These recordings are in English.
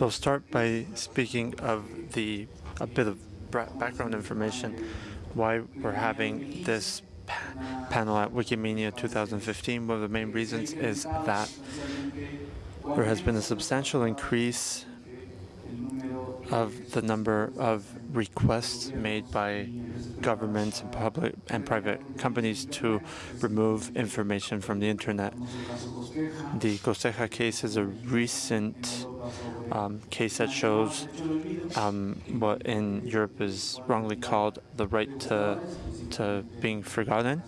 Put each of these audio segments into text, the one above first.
So I'll start by speaking of the a bit of background information why we're having this panel at Wikimania 2015. One of the main reasons is that there has been a substantial increase of the number of requests made by governments and public and private companies to remove information from the internet. The Costeja case is a recent um, case that shows um, what in Europe is wrongly called the right to to being forgotten,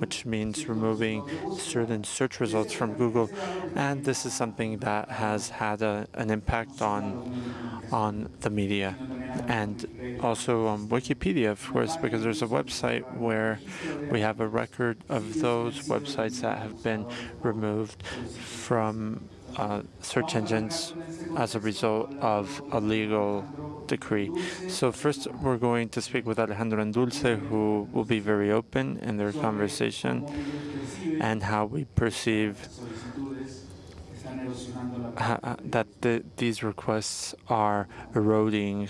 which means removing certain search results from Google. And this is something that has had a, an impact on on the media and also on Wikipedia, of course, because there's a website where we have a record of those websites that have been removed from uh, search engines as a result of a legal decree. So first we're going to speak with Alejandro and Dulce, who will be very open in their conversation and how we perceive that the, these requests are eroding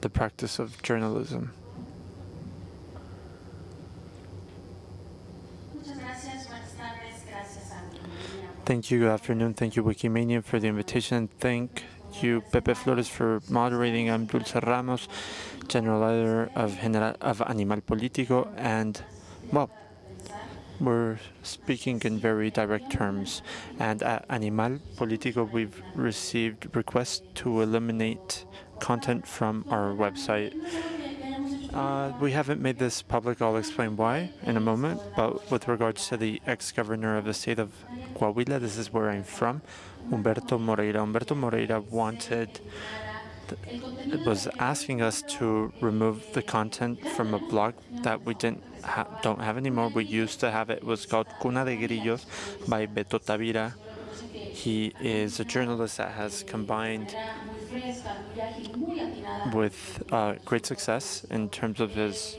the practice of journalism. Thank you. Good afternoon. Thank you, Wikimania, for the invitation. Thank you, Pepe Flores, for moderating. I'm Dulce Ramos, General Editor of, General, of Animal Político, and, well, we're speaking in very direct terms. And at Animal Político, we've received requests to eliminate content from our website. Uh, we haven't made this public. I'll explain why in a moment. But with regards to the ex-governor of the state of Coahuila, this is where I'm from, Humberto Moreira. Humberto Moreira wanted, it was asking us to remove the content from a blog that we didn't ha don't have anymore. We used to have it. It was called Cuna de Grillos by Beto Tavira. He is a journalist that has combined with uh, great success in terms of his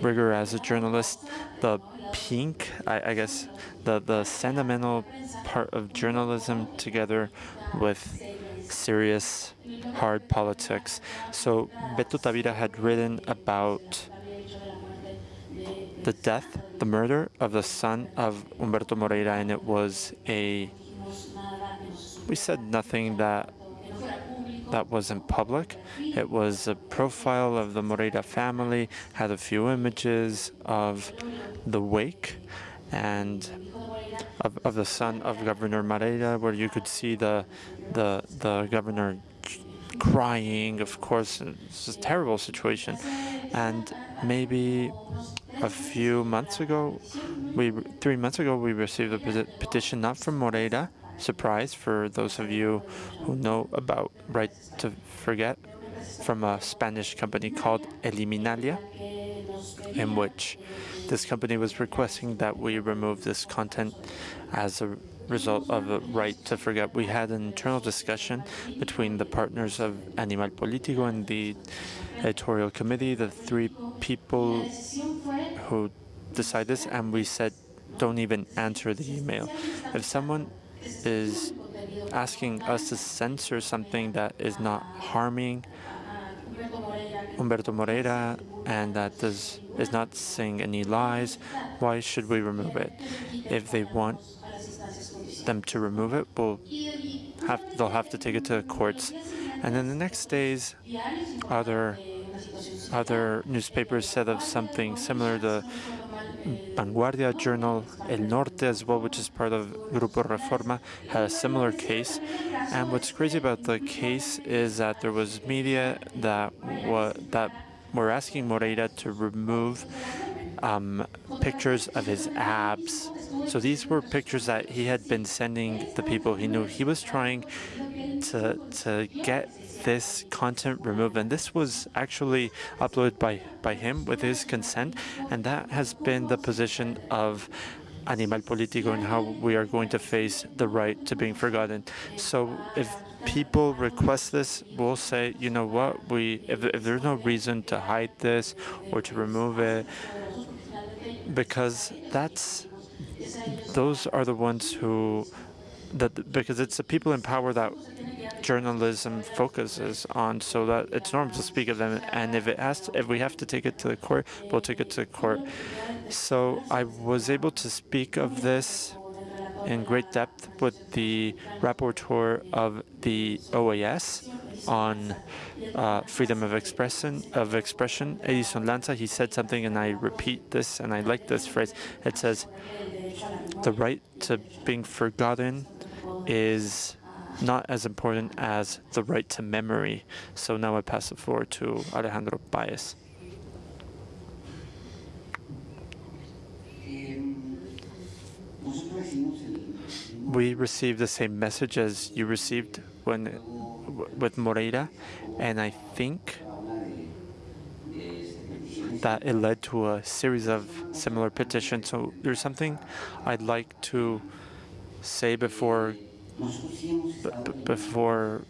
rigor as a journalist. The pink, I, I, guess, the, the sentimental part of journalism together with serious, hard politics. So Beto Tavira had written about the death, the murder of the son of Humberto Moreira, and it was a, we said nothing that that wasn't public. It was a profile of the Moreira family, had a few images of the wake and of, of the son of Governor Moreira, where you could see the the the governor crying. Of course, it's a terrible situation. And maybe a few months ago, we three months ago, we received a petition not from Moreira, surprise for those of you who know about Right to Forget from a Spanish company called Eliminalia, in which this company was requesting that we remove this content as a result of a right to forget. We had an internal discussion between the partners of Animal Político and the editorial committee, the three people who decide this, and we said, don't even answer the email. If someone is asking us to censor something that is not harming Humberto Moreira and that does is not saying any lies, why should we remove it? If they want them to remove it, we'll have they'll have to take it to the courts. And then the next days, other other newspapers said of something similar. The Vanguardia journal, El Norte as well, which is part of Grupo Reforma, had a similar case. And what's crazy about the case is that there was media that that were asking Moreira to remove um, pictures of his abs. So these were pictures that he had been sending the people he knew. He was trying to to get this content removed. And this was actually uploaded by, by him with his consent. And that has been the position of Animal Político and how we are going to face the right to being forgotten. So if people request this, we'll say, you know what, we if, if there's no reason to hide this or to remove it, because that's those are the ones who that because it's the people in power that journalism focuses on, so that it's normal to speak of them. And if it has, to, if we have to take it to the court, we'll take it to the court. So I was able to speak of this in great depth with the rapporteur of the OAS on uh, freedom of expression. Of expression, Edison Lanza, he said something, and I repeat this, and I like this phrase. It says, "The right to being forgotten is not as important as the right to memory." So now I pass the floor to Alejandro Paez. we received the same message as you received when with Moreira, and I think that it led to a series of similar petitions. So there's something I'd like to say before before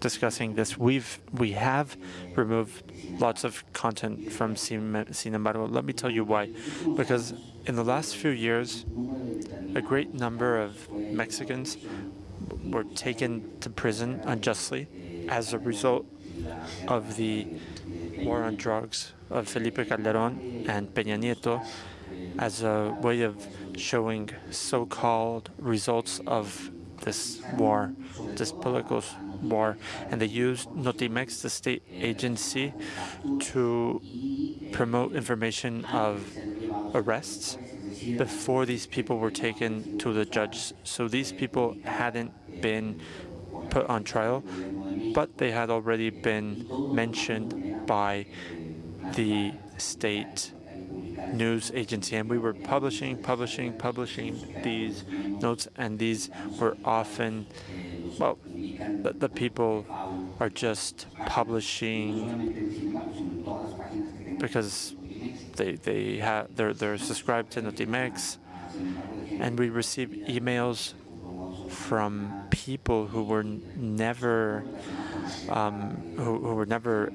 discussing this. We've we have removed lots of content from Sin embargo. Let me tell you why. Because in the last few years, a great number of Mexicans were taken to prison unjustly as a result of the war on drugs of Felipe Calderon and Peña Nieto as a way of showing so-called results of this war, this political war. And they used Notimex, the state agency, to promote information of arrests before these people were taken to the judge. So these people hadn't been put on trial, but they had already been mentioned by the state news agency. And we were publishing, publishing, publishing these notes, and these were often, well, the, the people are just publishing because they they have they're they're subscribed to Notimex, and we receive emails from people who were never um, who, who, were never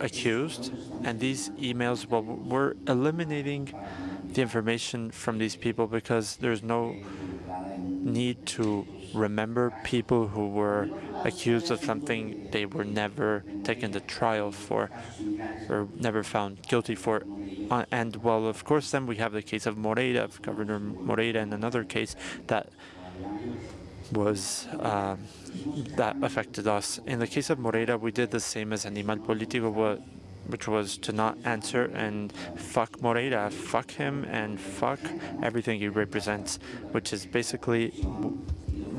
accused, and these emails well we're eliminating the information from these people because there's no need to remember people who were accused of something they were never taken to trial for or never found guilty for. Uh, and well, of course, then we have the case of Moreira, of Governor Moreira, and another case that was uh, that affected us. In the case of Moreira, we did the same as Animal Político, which was to not answer and fuck Moreira, fuck him and fuck everything he represents, which is basically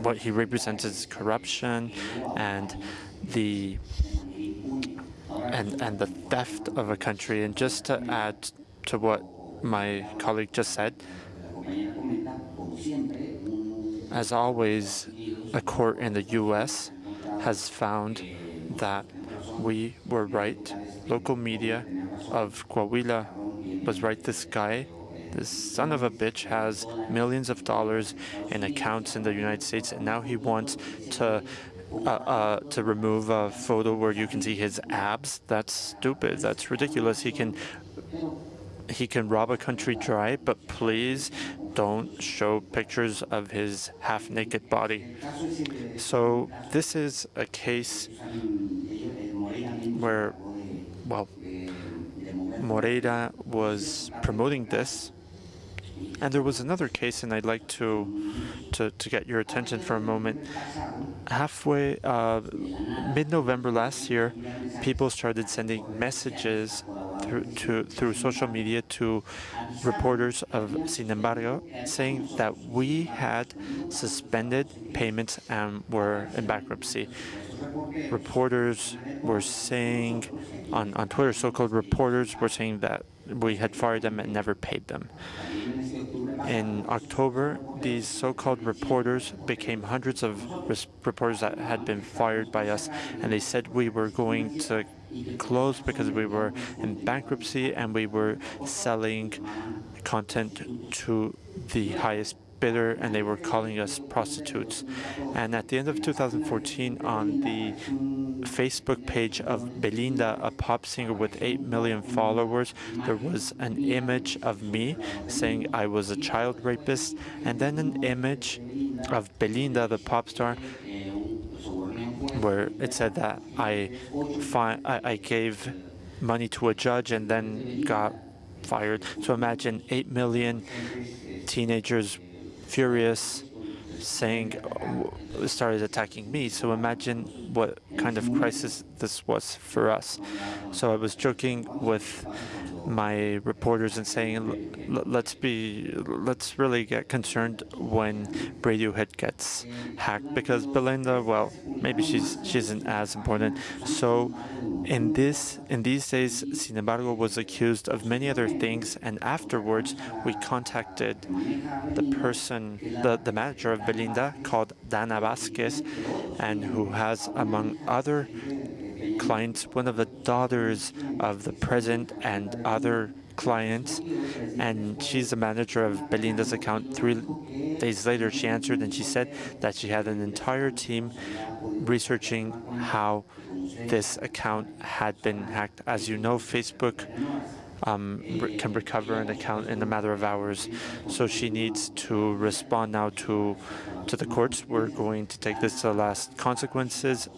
what he represents is corruption and the and and the theft of a country. And just to add to what my colleague just said, as always, a court in the U.S. has found that we were right. Local media of Coahuila was right. This guy this son of a bitch has millions of dollars in accounts in the United States, and now he wants to uh, uh, to remove a photo where you can see his abs. That's stupid. That's ridiculous. He can he can rob a country dry, but please don't show pictures of his half-naked body. So this is a case where, well, Moreira was promoting this and there was another case, and I'd like to to, to get your attention for a moment. Halfway, uh, mid-November last year, people started sending messages through to through social media to reporters of Sin embargo, saying that we had suspended payments and were in bankruptcy. Reporters were saying on, on Twitter, so-called reporters were saying that we had fired them and never paid them. In October, these so-called reporters became hundreds of reporters that had been fired by us, and they said we were going to close because we were in bankruptcy and we were selling content to the highest bidder and they were calling us prostitutes. And at the end of 2014, on the Facebook page of Belinda, a pop singer with 8 million followers, there was an image of me saying I was a child rapist, and then an image of Belinda, the pop star, where it said that I, I, I gave money to a judge and then got fired. So imagine 8 million teenagers furious saying uh, started attacking me so imagine what kind of crisis this was for us so i was joking with my reporters and saying let's be let's really get concerned when radiohead gets hacked. Because belinda well maybe she's she isn't as important. So in this in these days sin embargo was accused of many other things and afterwards we contacted the person the, the manager of belinda called dana vasquez and who has among other clients one of the daughters of the president and other clients and she's the manager of belinda's account three days later she answered and she said that she had an entire team researching how this account had been hacked. As you know, Facebook um, can recover an account in a matter of hours. So she needs to respond now to to the courts. We're going to take this to the last consequences.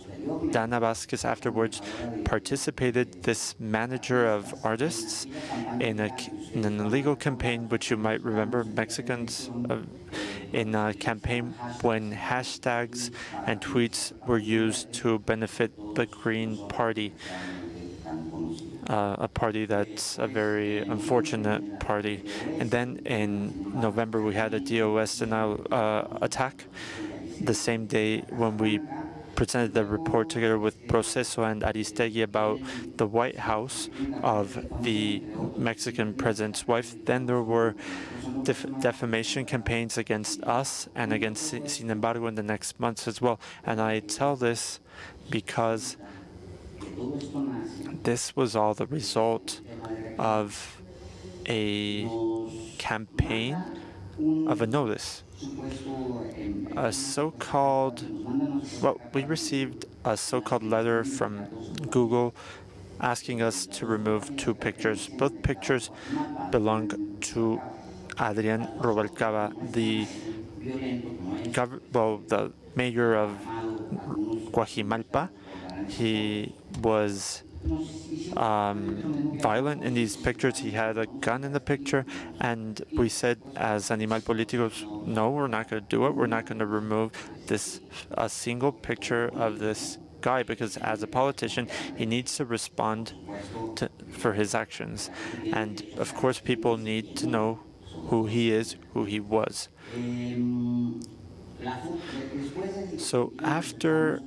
Dana Vasquez afterwards participated, this manager of artists, in, a, in an illegal campaign, which you might remember, Mexicans, uh, in a campaign when hashtags and tweets were used to benefit the Green Party uh, a party that's a very unfortunate party. And then in November, we had a DOS denial uh, attack the same day when we presented the report together with Proceso and Aristegui about the White House of the Mexican president's wife. Then there were def defamation campaigns against us and against Sin embargo in the next months as well. And I tell this because this was all the result of a campaign of a notice. A so-called, well, we received a so-called letter from Google asking us to remove two pictures. Both pictures belong to Adrian Rubalcava, the well, the mayor of Cuajimalpa. He was um, violent in these pictures. He had a gun in the picture, and we said, as Animal Políticos, no, we're not going to do it. We're not going to remove this a single picture of this guy because as a politician, he needs to respond to, for his actions. And of course, people need to know who he is, who he was. So after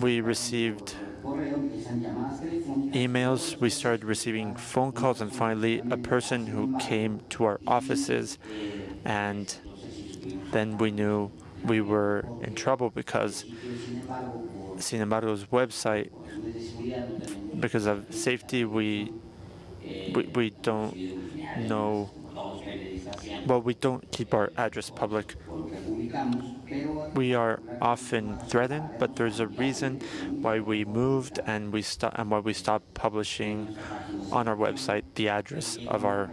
we received emails, we started receiving phone calls, and finally a person who came to our offices, and then we knew we were in trouble because Sin embargo's website, because of safety, we, we, we don't know, well, we don't keep our address public. We are often threatened, but there's a reason why we moved and we and why we stopped publishing on our website the address of our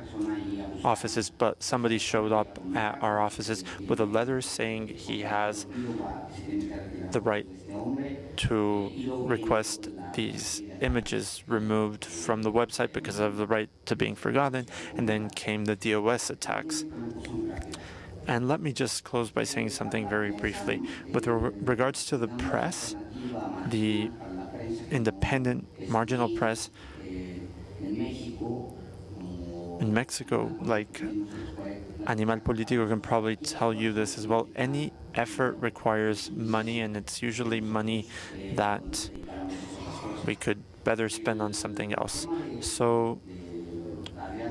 offices. But somebody showed up at our offices with a letter saying he has the right to request these images removed from the website because of the right to being forgotten, and then came the DOS attacks. And let me just close by saying something very briefly. With re regards to the press, the independent marginal press in Mexico, like Animal Político can probably tell you this as well, any effort requires money, and it's usually money that we could better spend on something else. So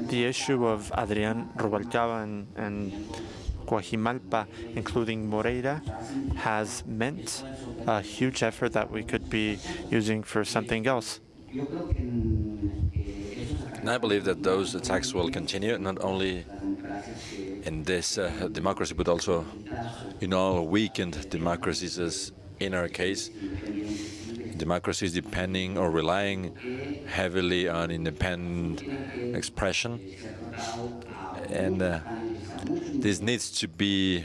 the issue of Adrian Rubalcava and, and Cuajimalpa, including Moreira, has meant a huge effort that we could be using for something else. And I believe that those attacks will continue, not only in this uh, democracy, but also in all weakened democracies, as in our case. Democracies depending or relying heavily on independent expression. And uh, this needs to be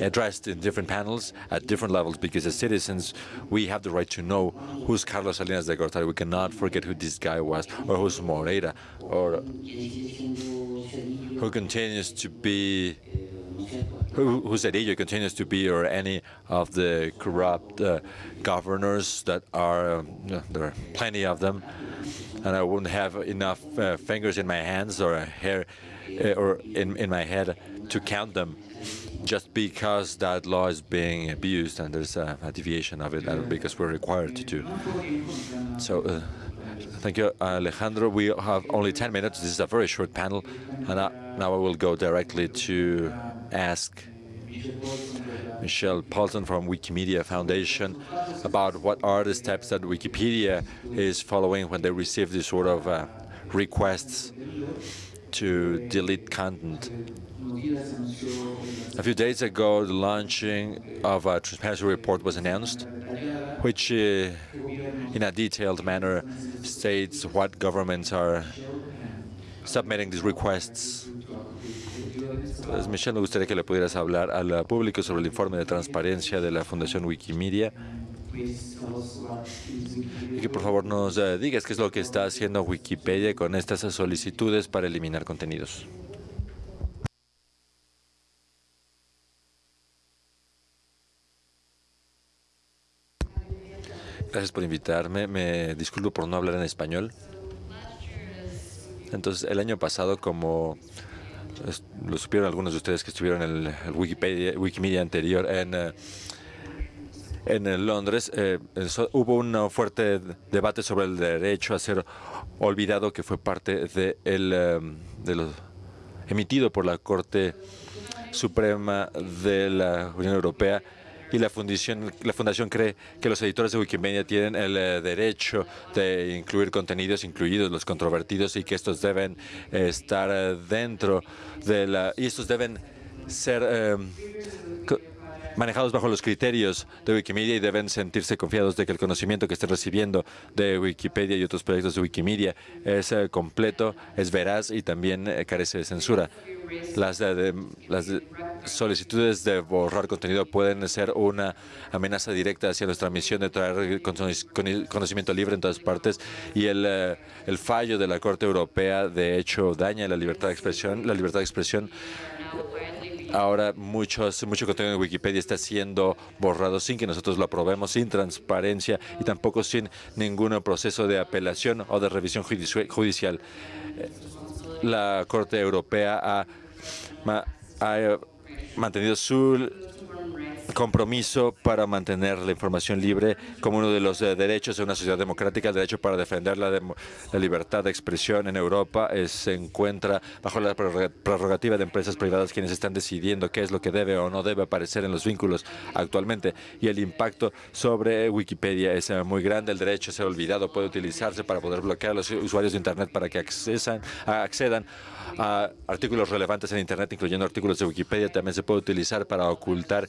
addressed in different panels at different levels because as citizens, we have the right to know who's Carlos Salinas de Gortari. We cannot forget who this guy was or who's Moreira or who continues to be who, who Zedillo continues to be, or any of the corrupt uh, governors that are, um, there are plenty of them, and I wouldn't have enough uh, fingers in my hands or hair or in, in my head to count them just because that law is being abused and there's a, a deviation of it because we're required to do. So uh, thank you, Alejandro. We have only 10 minutes. This is a very short panel. And I, now I will go directly to ask Michelle Paulson from Wikimedia Foundation about what are the steps that Wikipedia is following when they receive these sort of uh, requests to delete content. A few days ago, the launching of a transparency report was announced, which uh, in a detailed manner states what governments are submitting these requests. Entonces, Michelle, me gustaría que le pudieras hablar al público sobre el informe de transparencia de la Fundación Wikimedia y que por favor nos uh, digas qué es lo que está haciendo Wikipedia con estas solicitudes para eliminar contenidos. Gracias por invitarme. Me disculpo por no hablar en español. Entonces, el año pasado, como lo supieron algunos de ustedes que estuvieron en el, Wikipedia, Wikimedia anterior en, uh, en Londres, eh, hubo un fuerte debate sobre el derecho a ser olvidado que fue parte de, el, um, de lo emitido por la Corte Suprema de la Unión Europea y la fundación, la fundación cree que los editores de Wikimedia tienen el eh, derecho de incluir contenidos, incluidos los controvertidos, y que estos deben estar eh, dentro de la... y estos deben ser manejados bajo los criterios de Wikimedia y deben sentirse confiados de que el conocimiento que estén recibiendo de Wikipedia y otros proyectos de Wikimedia es eh, completo, es veraz y también eh, carece de censura. Las, las solicitudes de borrar contenido pueden ser una amenaza directa hacia nuestra misión de traer conocimiento libre en todas partes y el, eh, el fallo de la Corte Europea de hecho daña la libertad de expresión. La libertad de expresión Ahora muchos, mucho contenido en Wikipedia está siendo borrado sin que nosotros lo aprobemos, sin transparencia y tampoco sin ningún proceso de apelación o de revisión judicial. Eh, la Corte Europea ha, ha mantenido su compromiso para mantener la información libre como uno de los eh, derechos de una sociedad democrática, el derecho para defender la, libertad de expresión en Europa eh, se encuentra bajo la prerrogativa de empresas privadas quienes están decidiendo qué es lo que debe o no debe aparecer en los vínculos actualmente y el impacto sobre Wikipedia es eh, muy grande. El derecho a ser olvidado puede utilizarse para poder bloquear a los usuarios de Internet para que accesan, accedan a artículos relevantes en Internet, incluyendo artículos de Wikipedia. También se puede utilizar para ocultar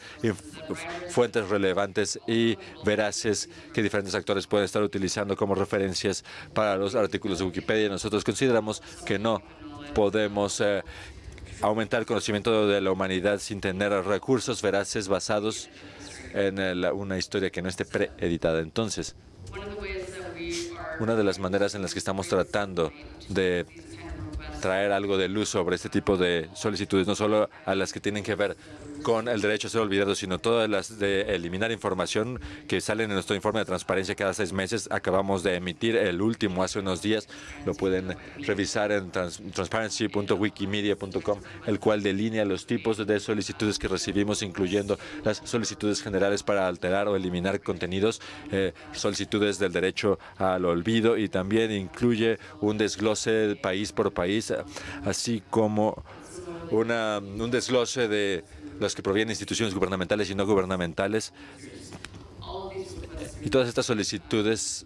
fuentes relevantes y veraces que diferentes actores pueden estar utilizando como referencias para los artículos de Wikipedia. Nosotros consideramos que no podemos eh, aumentar el conocimiento de la humanidad sin tener recursos veraces basados en una historia que no esté preeditada. Entonces, una de las maneras en las que estamos tratando de traer algo de luz sobre este tipo de solicitudes, no solo a las que tienen que ver con el derecho a ser olvidado, sino todas las de eliminar información que salen en nuestro informe de transparencia cada seis meses. Acabamos de emitir el último hace unos días. Lo pueden revisar en transparency.wikimedia.com, el cual delinea los tipos de solicitudes que recibimos, incluyendo las solicitudes generales para alterar o eliminar contenidos, eh, solicitudes del derecho al olvido y también incluye un desglose país por país, así como una, un desglose de las que provienen de instituciones gubernamentales y no gubernamentales. Y todas estas solicitudes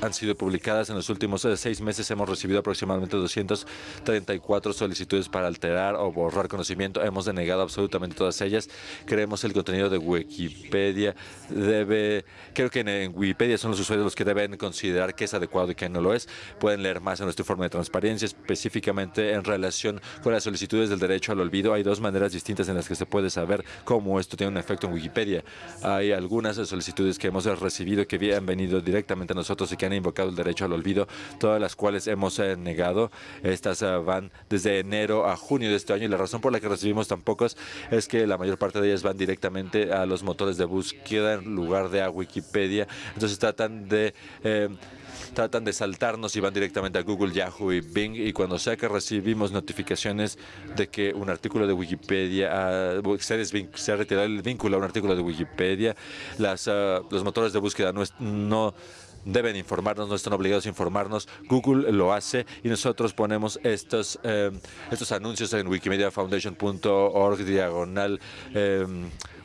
han sido publicadas. En los últimos eh, seis meses hemos recibido aproximadamente 234 solicitudes para alterar o borrar conocimiento. Hemos denegado absolutamente todas ellas. Creemos el contenido de Wikipedia debe... Creo que en, Wikipedia son los usuarios los que deben considerar qué es adecuado y qué no lo es. Pueden leer más en nuestro informe de transparencia, específicamente en relación con las solicitudes del derecho al olvido. Hay dos maneras distintas en las que se puede saber cómo esto tiene un efecto en Wikipedia. Hay algunas solicitudes que hemos recibido que han venido directamente a nosotros que han invocado el derecho al olvido, todas las cuales hemos eh, negado. Estas eh, van desde enero a junio de este año y la razón por la que recibimos tan pocos es que la mayor parte de ellas van directamente a los motores de búsqueda en lugar de a Wikipedia. Entonces tratan de... Eh, tratan de saltarnos y van directamente a Google, Yahoo y Bing y cuando sea que recibimos notificaciones de que un artículo de Wikipedia, uh, se, ha retirado el vínculo a un artículo de Wikipedia, las, ah, los motores de búsqueda no deben informarnos, no están obligados a informarnos. Google lo hace y nosotros ponemos estos, eh, estos anuncios en wikimediafoundation.org diagonal eh,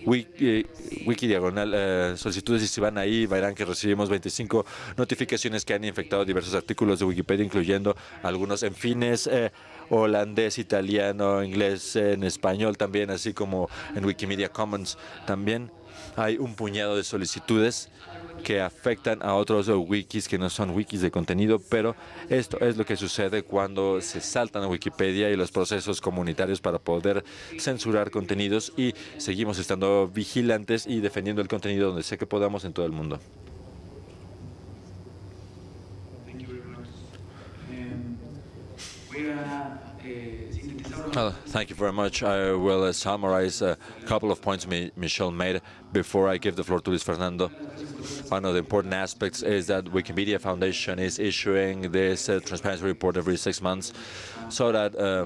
wiki, wiki diagonal eh, solicitudes y si van ahí verán que recibimos 25 notificaciones que han infectado diversos artículos de Wikipedia, incluyendo algunos en fines eh, holandés, italiano, inglés, en español también, así como en Wikimedia Commons también. Hay un puñado de solicitudes que afectan a otros wikis que no son wikis de contenido, pero esto es lo que sucede cuando se saltan a Wikipedia y los procesos comunitarios para poder censurar contenidos y seguimos estando vigilantes y defendiendo el contenido donde sea que podamos en todo el mundo. Thank you very much. I will uh, summarize a couple of points Michelle made before I give the floor to Luis Fernando. One of the important aspects is that Wikimedia Foundation is issuing this uh, transparency report every six months so that uh,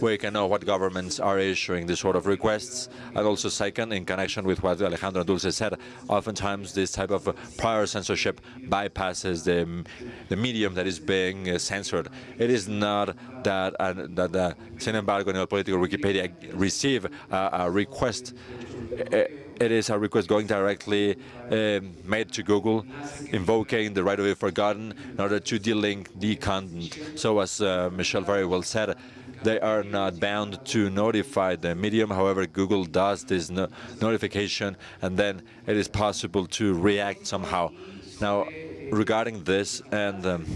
we can know what governments are issuing this sort of requests. And also second, in connection with what Alejandro Dulce said, oftentimes this type of prior censorship bypasses the, the medium that is being uh, censored. It is not that, uh, that the sin embargo, Animal Político Wikipedia receive a request uh, it is a request going directly um, made to Google, invoking the right of be forgotten in order to delink the content. So as uh, Michelle very well said, they are not bound to notify the medium. However, Google does this no notification, and then it is possible to react somehow. Now, regarding this and um,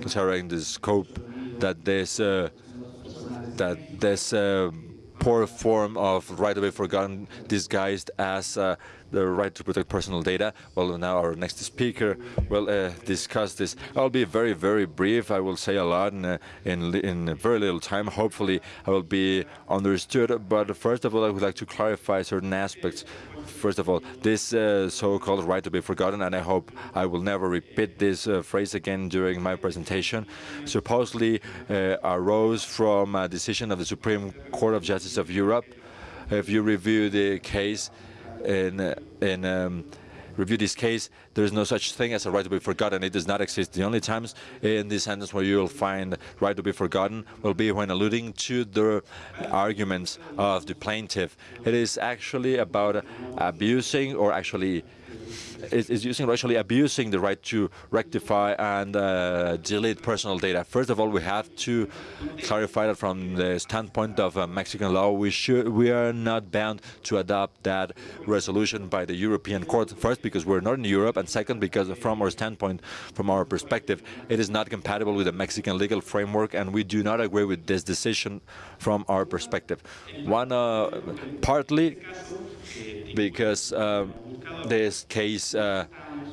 considering the scope that this uh, that this uh, poor form of right to be forgotten disguised as uh, the right to protect personal data. Well, now our next speaker will uh, discuss this. I'll be very, very brief. I will say a lot in, uh, in, in very little time. Hopefully, I will be understood. But first of all, I would like to clarify certain aspects first of all, this uh, so-called right to be forgotten, and I hope I will never repeat this uh, phrase again during my presentation, supposedly uh, arose from a decision of the Supreme Court of Justice of Europe. If you review the case in, in um, review this case, there is no such thing as a right to be forgotten. It does not exist. The only times in this sentence where you will find right to be forgotten will be when alluding to the arguments of the plaintiff. It is actually about abusing or actually is, is using actually abusing the right to rectify and uh, delete personal data. First of all, we have to clarify that from the standpoint of uh, Mexican law, we should we are not bound to adopt that resolution by the European Court. First, because we're not in Europe, and second, because from our standpoint, from our perspective, it is not compatible with the Mexican legal framework, and we do not agree with this decision from our perspective. One, uh, partly because um, this case uh,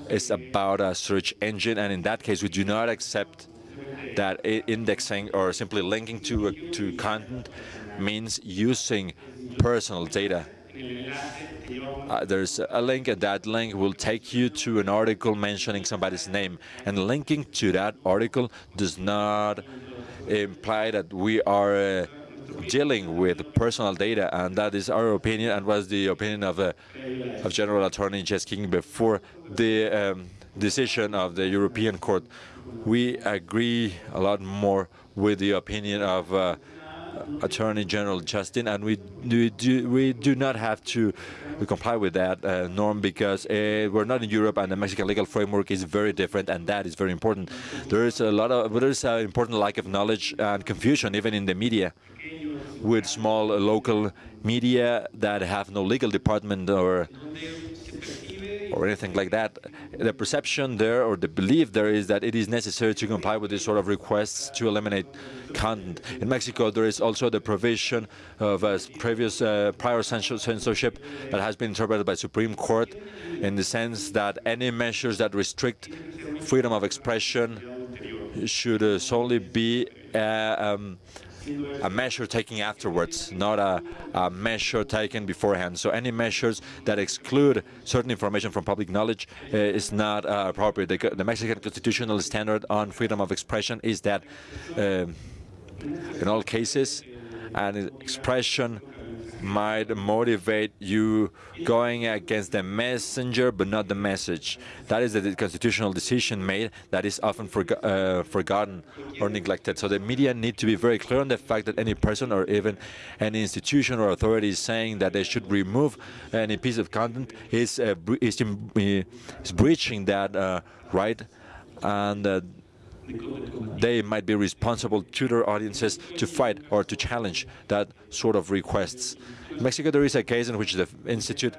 is about a search engine, and in that case, we do not accept that indexing or simply linking to, to content means using personal data. Uh, there's a link, and that link will take you to an article mentioning somebody's name. And linking to that article does not imply that we are uh, dealing with personal data, and that is our opinion and was the opinion of, uh, of General Attorney Jääskinen before the um, decision of the European Court. We agree a lot more with the opinion of uh, Attorney General Jääskinen, and we do, we do not have to comply with that uh, norm because uh, we're not in Europe, and the Mexican legal framework is very different, and that is very important. There is a lot of there is an important lack of knowledge and confusion even in the media, with small local media that have no legal department or or anything like that. The perception there or the belief there is that it is necessary to comply with these sort of requests to eliminate content. In Mexico, there is also the provision of a previous uh, prior censorship that has been interpreted by Supreme Court in the sense that any measures that restrict freedom of expression should uh, solely be um, a measure taken afterwards, not a, a, measure taken beforehand. So any measures that exclude certain information from public knowledge uh, is not uh, appropriate. The, the, Mexican constitutional standard on freedom of expression is that uh, in all cases, an expression might motivate you going against the messenger but not the message. That is the constitutional decision made that is often forgo uh, forgotten or neglected. So the media need to be very clear on the fact that any person or even any institution or authority is saying that they should remove any piece of content is, uh, is, is, breaching that uh, right and uh, they might be responsible to their audiences to fight or to challenge that sort of requests. In Mexico, there is a case in which the Institute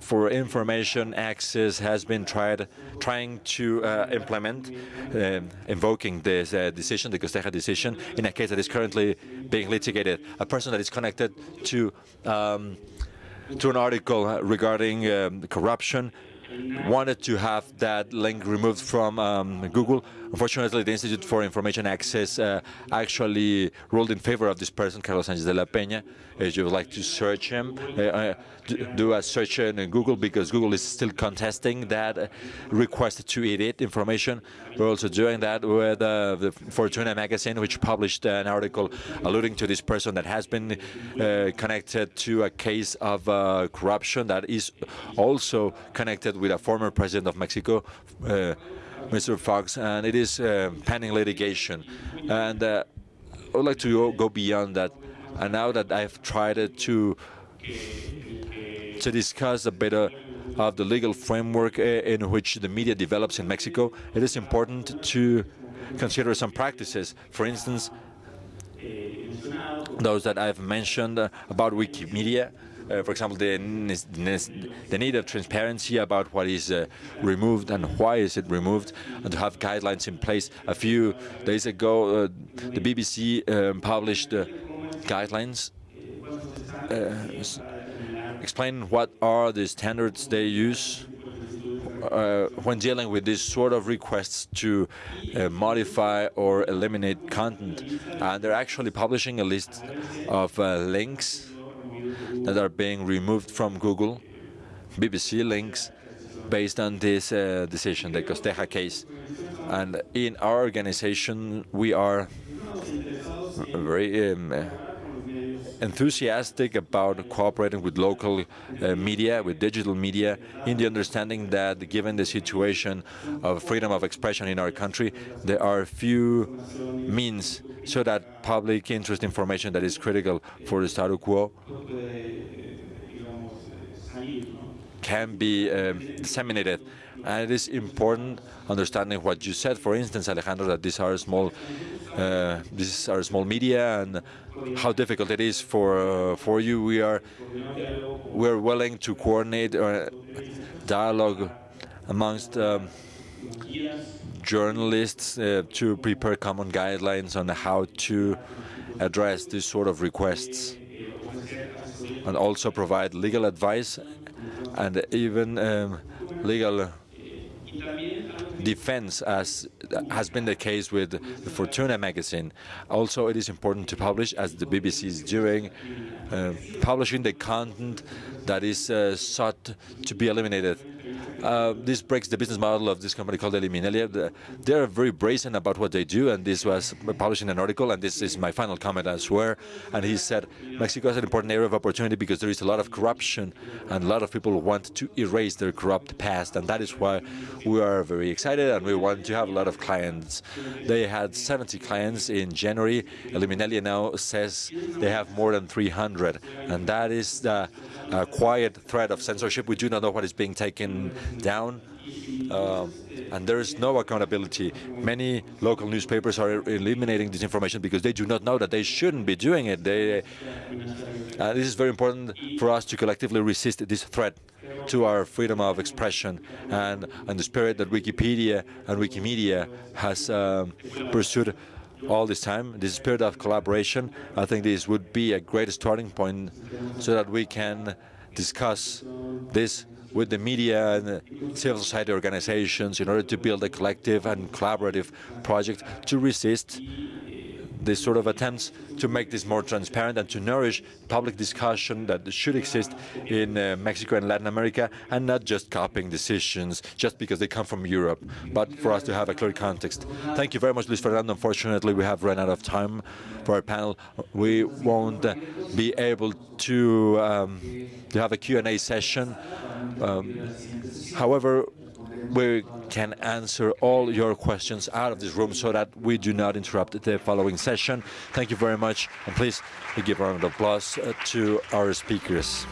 for Information Access has been tried trying to uh, implement, uh, invoking this uh, decision, the Costeja decision, in a case that is currently being litigated. A person that is connected to um, to an article regarding um, corruption wanted to have that link removed from um, Google. Unfortunately, the Institute for Information Access uh, actually ruled in favor of this person, Carlos Sanchez de la Peña. If you would like to search him, uh, uh do a search in Google because Google is still contesting that uh, request to edit information. We're also doing that with uh, the Fortuna magazine, which published an article alluding to this person that has been uh, connected to a case of corruption that is also connected with a former president of Mexico, Mr. Fox, and it is uh, pending litigation. And uh, I would like to go beyond that. And now that I've tried to to discuss a bit of the legal framework uh, in which the media develops in Mexico, it is important to consider some practices. For instance, those that I've mentioned about Wikimedia, uh, for example, the, the need of transparency about what is uh, removed and why is it removed, and to have guidelines in place. A few days ago, uh, the BBC um, published uh, guidelines uh, explain what are the standards they use uh, when dealing with these sort of requests to modify or eliminate content. And they're actually publishing a list of links that are being removed from Google, BBC links, based on this uh, decision, the Costeja case. And in our organization, we are very um, enthusiastic about cooperating with local uh, media, with digital media, in the understanding that given the situation of freedom of expression in our country, there are few means so that public interest information that is critical for the status quo can be um, disseminated. And it is important understanding what you said, for instance, Alejandro, that these are small, uh, these are small media, and how difficult it is for uh, for you. We are we're willing to coordinate uh, dialogue amongst um, journalists uh, to prepare common guidelines on how to address this sort of requests and also provide legal advice and even um, legal defense, as has been the case with the Fortuna magazine. Also, it is important to publish, as the BBC is doing, uh, publishing the content that is uh, sought to be eliminated. Uh, this breaks the business model of this company called Eliminalia. They're very brazen about what they do, and this was published in an article, and this is my final comment, I swear. And he said, Mexico is an important area of opportunity because there is a lot of corruption, and a lot of people want to erase their corrupt past, and that is why we are very excited, and we want to have a lot of clients. They had 70 clients in January. Eliminalia now says they have more than 300, and that is the uh, quiet threat of censorship. We do not know what is being taken down. Uh, and there is no accountability. Many local newspapers are eliminating this information because they do not know that they shouldn't be doing it. They, uh, this is very important for us to collectively resist this threat to our freedom of expression and, and the spirit that Wikipedia and Wikimedia has um, pursued all this time, this spirit of collaboration, I think this would be a great starting point so that we can discuss this with the media and civil society organizations in order to build a collective and collaborative project to resist these sort of attempts to make this more transparent and to nourish public discussion that should exist in uh, Mexico and Latin America and not just copying decisions just because they come from Europe, but for us to have a clear context. Thank you very much, Luis Fernando. Unfortunately, we have run out of time for our panel. We won't uh, be able to, um, to have a Q&A session. Um, however, we can answer all your questions out of this room so that we do not interrupt the following session. Thank you very much, and please give a round of applause uh, to our speakers.